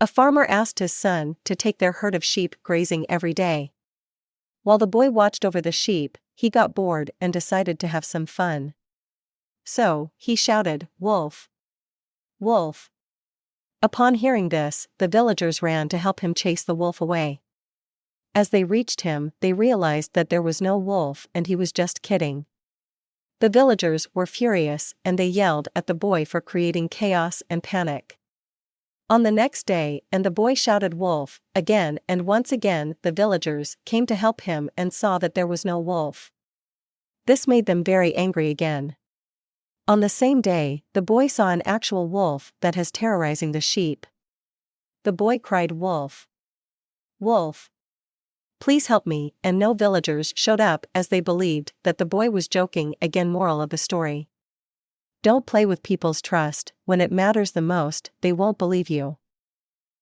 A farmer asked his son to take their herd of sheep grazing every day. While the boy watched over the sheep, he got bored and decided to have some fun. So, he shouted, Wolf! Wolf! Upon hearing this, the villagers ran to help him chase the wolf away. As they reached him, they realized that there was no wolf and he was just kidding. The villagers were furious and they yelled at the boy for creating chaos and panic. On the next day, and the boy shouted wolf, again and once again the villagers came to help him and saw that there was no wolf. This made them very angry again. On the same day, the boy saw an actual wolf that has terrorizing the sheep. The boy cried wolf. Wolf. Please help me, and no villagers showed up as they believed that the boy was joking again moral of the story. Don't play with people's trust, when it matters the most, they won't believe you.